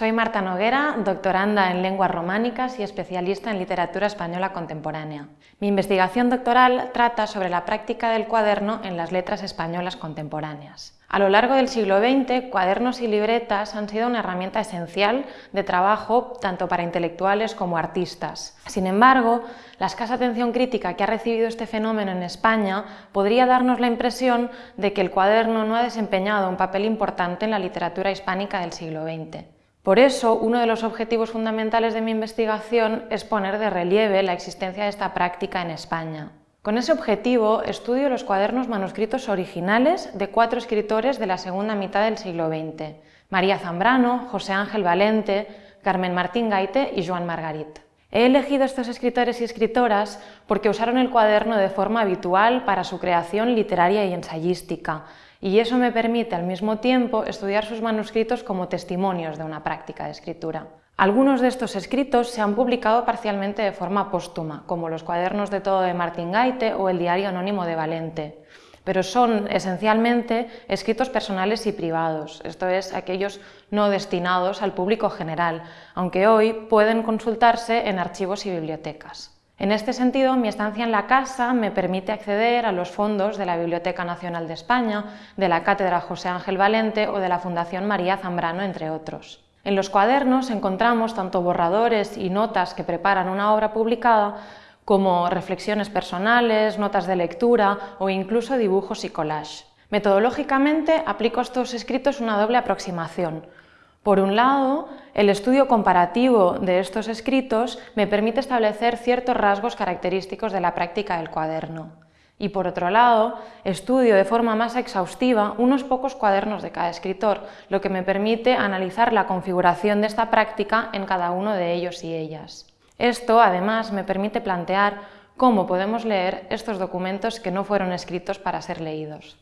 Soy Marta Noguera, doctoranda en lenguas románicas y especialista en literatura española contemporánea. Mi investigación doctoral trata sobre la práctica del cuaderno en las letras españolas contemporáneas. A lo largo del siglo XX, cuadernos y libretas han sido una herramienta esencial de trabajo tanto para intelectuales como artistas. Sin embargo, la escasa atención crítica que ha recibido este fenómeno en España podría darnos la impresión de que el cuaderno no ha desempeñado un papel importante en la literatura hispánica del siglo XX. Por eso, uno de los objetivos fundamentales de mi investigación es poner de relieve la existencia de esta práctica en España. Con ese objetivo estudio los cuadernos manuscritos originales de cuatro escritores de la segunda mitad del siglo XX, María Zambrano, José Ángel Valente, Carmen Martín Gaite y Joan Margarit. He elegido estos escritores y escritoras porque usaron el cuaderno de forma habitual para su creación literaria y ensayística, y eso me permite al mismo tiempo estudiar sus manuscritos como testimonios de una práctica de escritura. Algunos de estos escritos se han publicado parcialmente de forma póstuma, como los cuadernos de todo de Martín Gaite o el diario anónimo de Valente, pero son esencialmente escritos personales y privados, esto es, aquellos no destinados al público general, aunque hoy pueden consultarse en archivos y bibliotecas. En este sentido, mi estancia en la casa me permite acceder a los fondos de la Biblioteca Nacional de España, de la Cátedra José Ángel Valente o de la Fundación María Zambrano, entre otros. En los cuadernos encontramos tanto borradores y notas que preparan una obra publicada, como reflexiones personales, notas de lectura o incluso dibujos y collage. Metodológicamente aplico a estos escritos una doble aproximación. Por un lado, el estudio comparativo de estos escritos me permite establecer ciertos rasgos característicos de la práctica del cuaderno. Y por otro lado, estudio de forma más exhaustiva unos pocos cuadernos de cada escritor, lo que me permite analizar la configuración de esta práctica en cada uno de ellos y ellas. Esto, además, me permite plantear cómo podemos leer estos documentos que no fueron escritos para ser leídos.